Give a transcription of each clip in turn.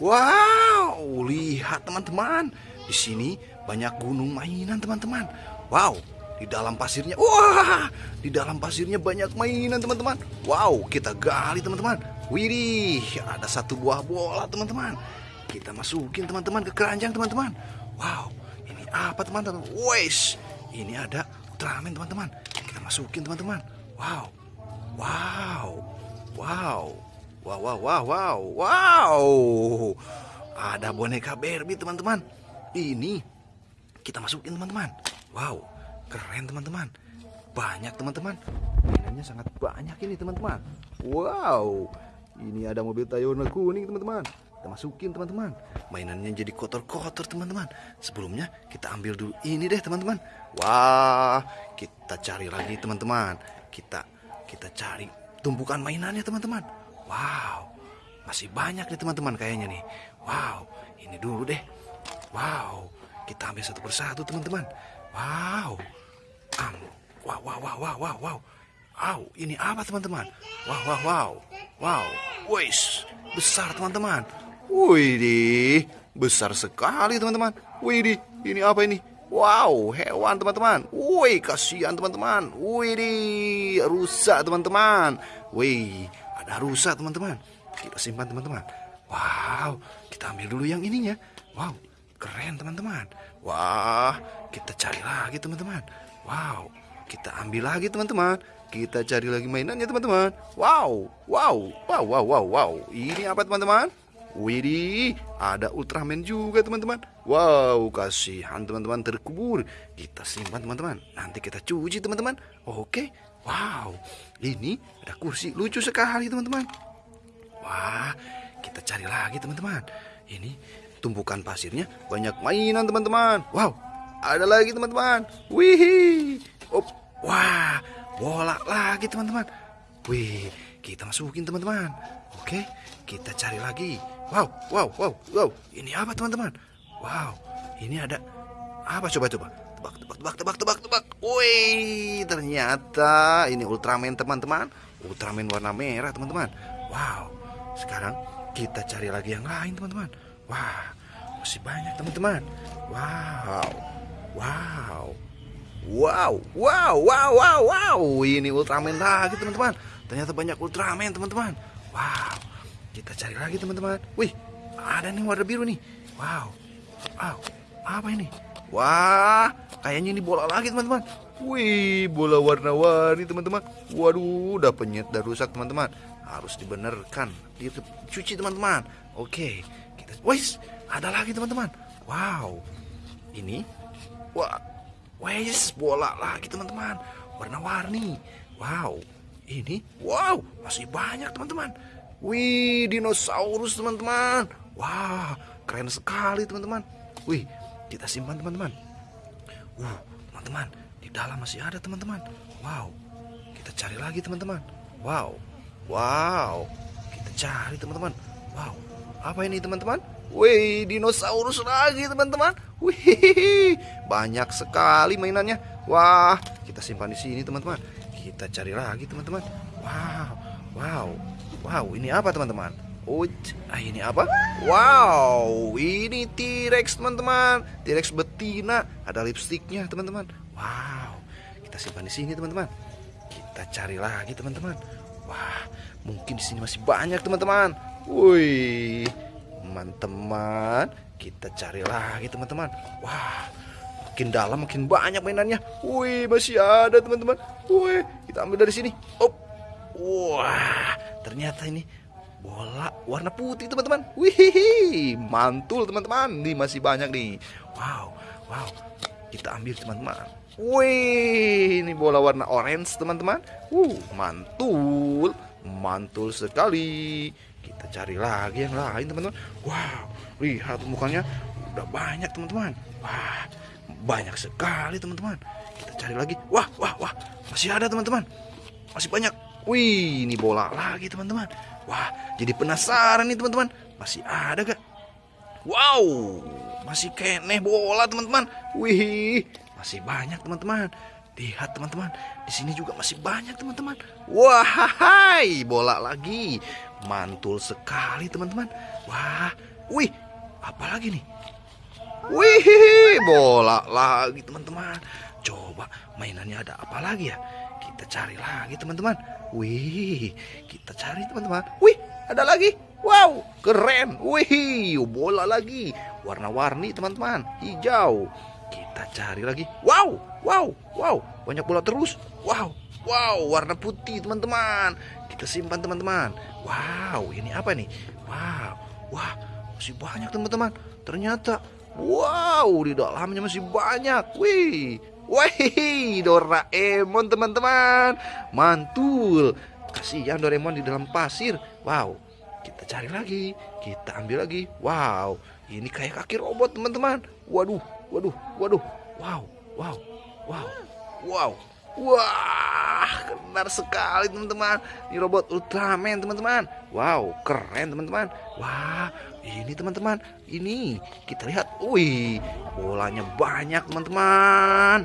Wow, lihat teman-teman. Di sini banyak gunung mainan teman-teman. Wow, di dalam pasirnya. Wah, di dalam pasirnya banyak mainan teman-teman. Wow, kita gali teman-teman. Widih, ada satu buah bola teman-teman. Kita masukin teman-teman ke keranjang teman-teman. Wow, ini apa teman-teman? Wes, ini ada Ultraman teman-teman. Kita masukin teman-teman. Wow, wow, wow, wow, wow, wow, wow, wow. Ada boneka Barbie teman-teman. Ini kita masukin teman-teman. Wow, keren teman-teman. Banyak teman-teman. Mainannya sangat banyak ini teman-teman. Wow, ini ada mobil Toyota kuning teman-teman. Kita masukin teman-teman. Mainannya jadi kotor-kotor teman-teman. Sebelumnya kita ambil dulu ini deh teman-teman. Wah, kita cari lagi teman-teman. Kita kita cari tumpukan mainannya teman-teman. Wow, masih banyak nih teman-teman kayaknya nih. Wow, ini dulu deh. Wow, kita ambil satu persatu teman-teman. Wow, um, wow, wow, wow, wow, wow, wow. Wow, ini apa teman-teman? Wow, wow, wow, wow. Wis, besar teman-teman. Wih, besar sekali teman-teman. Wih, ini apa ini? Wow, hewan teman-teman. Wih, kasihan teman-teman. Wih, rusak teman-teman. Wih, ada rusak teman-teman. Kita simpan teman-teman. Wow, kita ambil dulu yang ininya. Wow, keren teman-teman. Wah, kita cari lagi teman-teman. Wow, kita ambil lagi teman-teman. Kita cari lagi mainannya teman-teman. Wow, wow, wow, wow, wow, wow. Ini apa teman-teman? Widih, ada Ultraman juga teman-teman. Wow, kasihan teman-teman terkubur. Kita simpan teman-teman. Nanti kita cuci teman-teman. Oke. Wow, ini ada kursi lucu sekali teman-teman. Wah, kita cari lagi teman-teman. Ini tumpukan pasirnya banyak mainan teman-teman. Wow, ada lagi teman-teman. Wih, oh, wah, bola lagi teman-teman. Wih, kita masukin teman-teman. Oke, kita cari lagi. Wow, wow, wow, wow. Ini apa teman-teman? Wow, ini ada apa coba-coba? Tebak, tebak, tebak, tebak, tebak, tebak. Wih, ternyata ini Ultraman teman-teman. Ultraman warna merah teman-teman. Wow, sekarang kita cari lagi yang lain teman-teman. Wah, masih banyak teman-teman. Wow, wow. Wow, wow, wow, wow, wow. Ini Ultraman lagi teman-teman. Ternyata banyak Ultraman teman-teman. Wow, kita cari lagi teman-teman. Wih, ada nih warna biru nih. Wow, wow, apa ini? Wah, kayaknya ini bola lagi teman-teman. Wih, bola warna-warni teman-teman. Waduh, udah penyet dan rusak teman-teman. Harus dibenarkan, dicuci teman-teman. Oke, kita. Wih, ada lagi teman-teman. Wow, ini, wah, Wes, bola lagi teman-teman. Warna-warni. Wow. Ini, wow, masih banyak teman-teman. Wih, dinosaurus teman-teman. Wah, keren sekali teman-teman. Wih, kita simpan teman-teman. Uh, teman-teman, di dalam masih ada teman-teman. Wow. Kita cari lagi teman-teman. Wow. Wow. Kita cari teman-teman. Wow. Apa ini teman-teman? Wih, dinosaurus lagi teman-teman. Wih, banyak sekali mainannya. Wah, kita simpan di sini teman-teman. Kita cari lagi teman-teman. Wow, wow, wow. Ini apa teman-teman? Oh, ah, ini apa? Wow, ini T-Rex teman-teman. T-Rex betina. Ada lipstiknya teman-teman. Wow, kita simpan di sini teman-teman. Kita cari lagi teman-teman. Wah, mungkin di sini masih banyak teman-teman. Wih teman-teman kita cari lagi teman-teman wah makin dalam makin banyak mainannya wih masih ada teman-teman wih kita ambil dari sini op wah ternyata ini bola warna putih teman-teman. Wih mantul teman-teman. Nih masih banyak nih. Wow wow. Kita ambil teman-teman. Wih ini bola warna orange teman-teman. Uh mantul. Mantul sekali. Kita cari lagi yang lain teman-teman. Wow lihat mukanya. Udah banyak teman-teman. Wah banyak sekali teman-teman. Kita cari lagi. Wah wah wah. Masih ada teman-teman. Masih banyak. Wih ini bola lagi teman-teman wah jadi penasaran nih teman-teman masih ada gak wow masih keneh bola teman-teman wih masih banyak teman-teman Lihat teman-teman, di sini juga masih banyak teman-teman. Wah, bola lagi. Mantul sekali teman-teman. Wah, Wih, apa lagi nih? Wih, bola lagi teman-teman. Coba mainannya ada apa lagi ya? Kita cari lagi teman-teman. Wih, kita cari teman-teman. Wih, ada lagi. Wow, keren. Wih, bola lagi. Warna-warni teman-teman. Hijau. Kita cari lagi. Wow, wow, wow. Banyak bola terus. Wow, wow. Warna putih teman-teman. Kita simpan teman-teman. Wow, ini apa nih? Wow, wah. Masih banyak teman-teman. Ternyata Wow, di dalamnya masih banyak. Wih, wih, Doraemon teman-teman. Mantul. Kasihan Doraemon di dalam pasir. Wow, kita cari lagi. Kita ambil lagi. Wow, ini kayak kaki robot teman-teman. Waduh, waduh, waduh. Wow, wow, wow, wow. Wah, benar sekali teman-teman. Ini robot Ultraman teman-teman. Wow, keren teman-teman. Wah, ini teman-teman. Ini kita lihat. Wih, bolanya banyak teman-teman.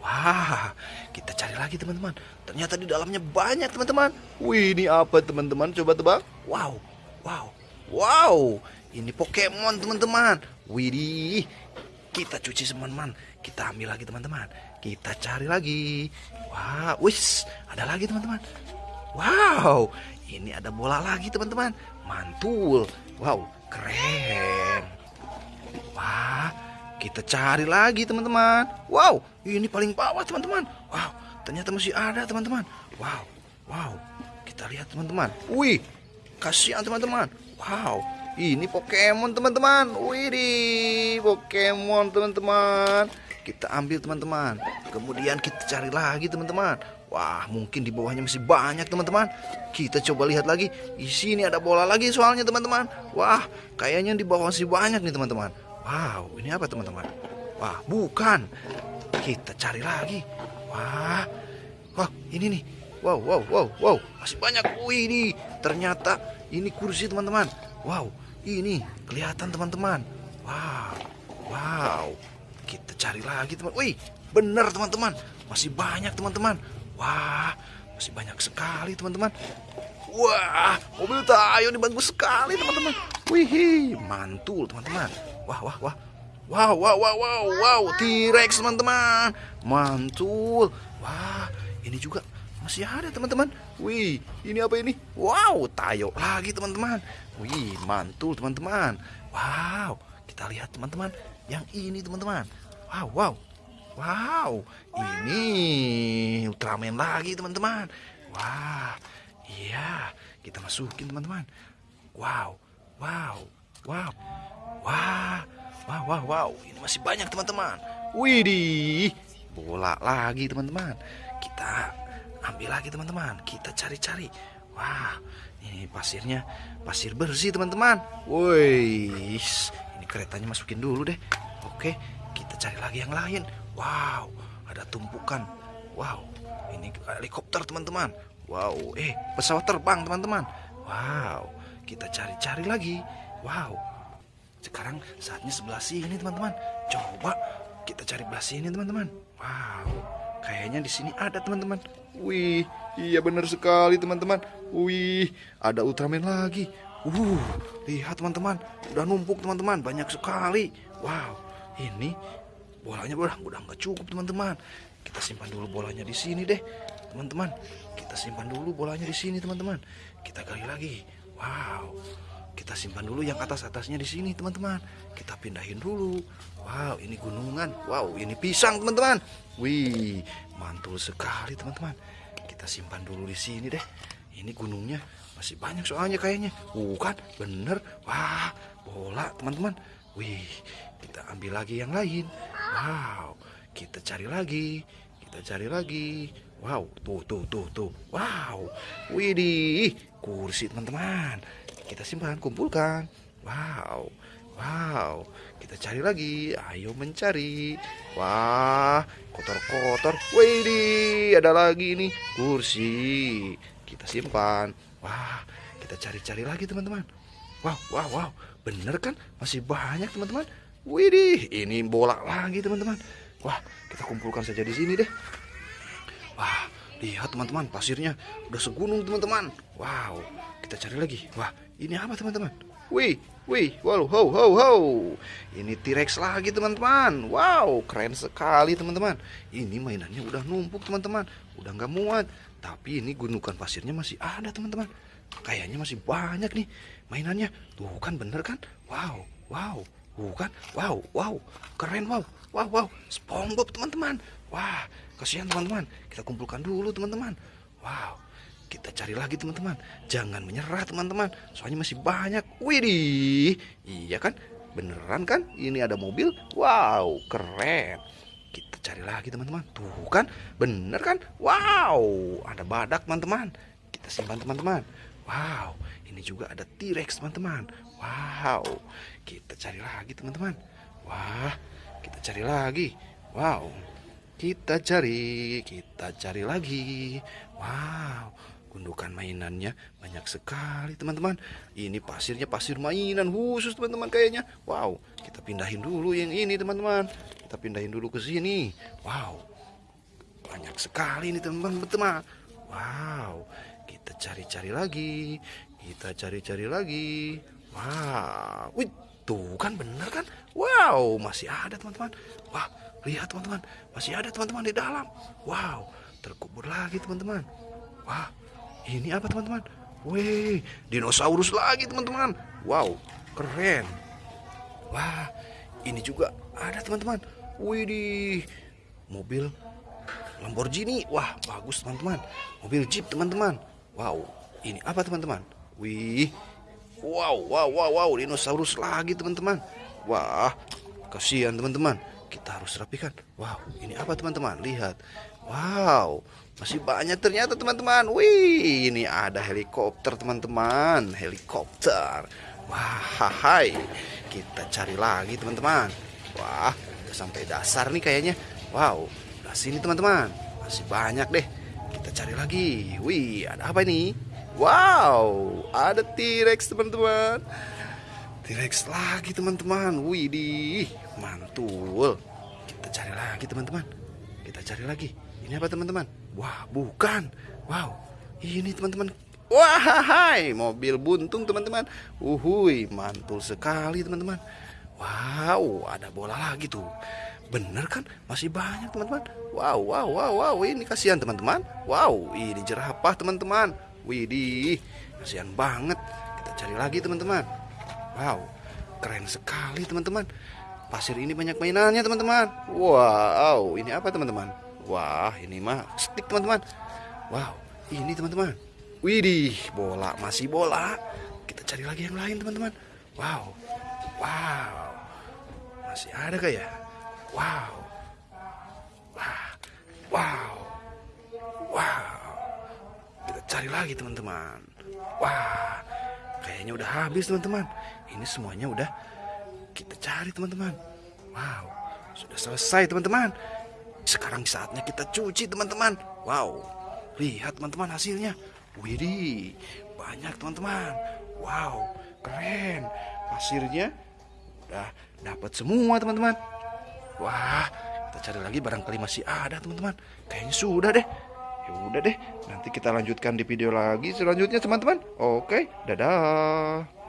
Wah, kita cari lagi teman-teman. Ternyata di dalamnya banyak teman-teman. Wih, ini apa teman-teman? Coba tebak. Wow, wow, wow. Ini Pokemon teman-teman. Widih, kita cuci teman-teman. Kita ambil lagi teman-teman. Kita cari lagi. Wah, wis, ada lagi teman-teman. Wow, ini ada bola lagi teman-teman. Mantul. Wow, keren. Wah, kita cari lagi teman-teman. Wow, ini paling bawah teman-teman. Wow, ternyata masih ada teman-teman. Wow, wow. Kita lihat teman-teman. Wih, kasihan teman-teman. Wow, ini Pokemon teman-teman. Wih, Pokemon teman-teman kita ambil teman-teman. Kemudian kita cari lagi teman-teman. Wah mungkin di bawahnya masih banyak teman-teman. Kita coba lihat lagi. Di sini ada bola lagi soalnya teman-teman. Wah kayaknya di bawah masih banyak nih teman-teman. Wow ini apa teman-teman? Wah bukan. Kita cari lagi. Wah wah ini nih. Wow wow wow wow. Masih banyak. Wih ini. Ternyata ini kursi teman-teman. Wow ini. Kelihatan teman-teman. Wow kita cari lagi teman. Wih, benar teman-teman. Masih banyak teman-teman. Wah, masih banyak sekali teman-teman. Wah, mobil Tayo ini bagus sekali teman-teman. Wih, mantul teman-teman. Wah, wah, wah. Wow, wow, wow, wow, wow, T-Rex teman-teman. Mantul. Wah, ini juga masih ada teman-teman. Wih, ini apa ini? Wow, Tayo lagi teman-teman. Wih, mantul teman-teman. Wow, kita lihat teman-teman yang ini teman-teman. Wow, wow. Wow, ini Ultraman lagi teman-teman. Wah, iya, kita masukin teman-teman. Wow, wow, wow, wah, wow, wow, wow. Ini masih banyak teman-teman. Widih, bola lagi teman-teman. Kita ambil lagi teman-teman. Kita cari-cari. Wah, ini pasirnya pasir bersih teman-teman. Woi, keretanya masukin dulu deh. Oke, cari lagi yang lain. Wow, ada tumpukan. Wow, ini helikopter teman-teman. Wow, eh pesawat terbang teman-teman. Wow, kita cari-cari lagi. Wow, sekarang saatnya sebelah sini teman-teman. Coba kita cari belah sini teman-teman. Wow, kayaknya di sini ada teman-teman. Wih, iya benar sekali teman-teman. Wih, ada Ultraman lagi. Uh, lihat teman-teman, udah numpuk teman-teman, banyak sekali. Wow, ini bolanya udah udah nggak cukup teman-teman. Kita simpan dulu bolanya di sini deh, teman-teman. Kita simpan dulu bolanya di sini teman-teman. Kita gali lagi. Wow, kita simpan dulu yang atas-atasnya di sini teman-teman. Kita pindahin dulu. Wow, ini gunungan. Wow, ini pisang teman-teman. Wih, mantul sekali teman-teman. Kita simpan dulu di sini deh. Ini gunungnya masih banyak soalnya kayaknya. Bukan, bener. Wah, bola teman-teman. Wih, kita ambil lagi yang lain. Wow, kita cari lagi. Kita cari lagi. Wow, tuh, tuh, tuh, tuh. Wow, widih, kursi teman-teman. Kita simpan, kumpulkan. Wow, wow. Kita cari lagi. Ayo mencari. Wah, kotor-kotor. Widih, ada lagi nih kursi. Kita simpan. Wah, kita cari-cari lagi teman-teman. Wow, wow, wow. Bener kan? Masih banyak teman-teman. Widih, ini bola lagi teman-teman. Wah, kita kumpulkan saja di sini deh. Wah, lihat teman-teman, pasirnya udah segunung teman-teman. Wow, kita cari lagi. Wah, ini apa teman-teman? Wih, wih, wow, ho, ho, ho. Ini T-Rex lagi teman-teman. Wow, keren sekali teman-teman. Ini mainannya udah numpuk teman-teman. Udah nggak muat. Tapi ini gundukan pasirnya masih ada teman-teman. Kayaknya masih banyak nih mainannya. Tuh kan bener kan? Wow, wow. Bukan? Wow, wow. Keren wow. Wow, wow. SpongeBob teman-teman. Wah, kasihan teman-teman. Kita kumpulkan dulu teman-teman. Wow. Kita cari lagi teman-teman. Jangan menyerah teman-teman. Soalnya masih banyak. Widih. Iya kan? Beneran kan? Ini ada mobil. Wow, keren. Kita cari lagi teman-teman. Tuh kan? Bener kan? Wow, ada badak teman-teman. Kita simpan teman-teman. Wow, ini juga ada T-Rex teman-teman. Wow, kita cari lagi teman-teman. Wah, kita cari lagi. Wow, kita cari, kita cari lagi. Wow, gundukan mainannya banyak sekali teman-teman ini pasirnya pasir mainan khusus teman-teman kayaknya wow kita pindahin dulu yang ini teman-teman kita pindahin dulu ke sini wow banyak sekali ini teman-teman wow kita cari-cari lagi kita cari-cari lagi wow wih tuh kan bener kan wow masih ada teman-teman wah lihat teman-teman masih ada teman-teman di dalam wow terkubur lagi teman-teman wah ini apa teman-teman? Wih, dinosaurus lagi teman-teman. Wow, keren. Wah, ini juga ada teman-teman. Wih, di mobil Lamborghini. Wah, bagus teman-teman. Mobil Jeep teman-teman. Wow, ini apa teman-teman? Wih, wow, wow, wow, wow, dinosaurus lagi teman-teman. Wah, kasihan teman-teman. Kita harus rapikan. Wow, ini apa teman-teman? Lihat. Wow, masih banyak ternyata teman-teman. Wih, ini ada helikopter teman-teman. Helikopter. Wah, hai. Kita cari lagi teman-teman. Wah, udah sampai dasar nih kayaknya. Wow, sini teman-teman. Masih banyak deh. Kita cari lagi. Wih, ada apa ini? Wow, ada T-Rex teman-teman. T-Rex lagi teman-teman. Wih, di mantul. Kita cari lagi teman-teman. Kita cari lagi. Ini apa teman-teman? Wah, bukan. Wow, ini teman-teman. Wah, hai, mobil buntung teman-teman. Uhui, mantul sekali teman-teman. Wow, ada bola lagi tuh. Bener kan? Masih banyak teman-teman. Wow, wow, wow, wow. Ini kasihan teman-teman. Wow, ini jerapah teman-teman. Widih, kasihan banget. Kita cari lagi teman-teman. Wow, keren sekali teman-teman. Pasir ini banyak mainannya teman-teman. Wow, ini apa teman-teman? Wah, ini mah stick teman-teman. Wow, ini teman-teman. Widih, bola masih bola. Kita cari lagi yang lain teman-teman. Wow, wow, masih ada gak ya? Wow, wow, wow. Kita cari lagi teman-teman. Wah, kayaknya udah habis teman-teman. Ini semuanya udah kita cari teman-teman. Wow, sudah selesai teman-teman. Sekarang saatnya kita cuci teman-teman. Wow, lihat teman-teman hasilnya. Widih, banyak teman-teman. Wow, keren. Pasirnya udah dapat semua teman-teman. Wah, kita cari lagi barangkali masih ada teman-teman. Kayaknya sudah deh. Ya udah deh, nanti kita lanjutkan di video lagi selanjutnya teman-teman. Oke, dadah.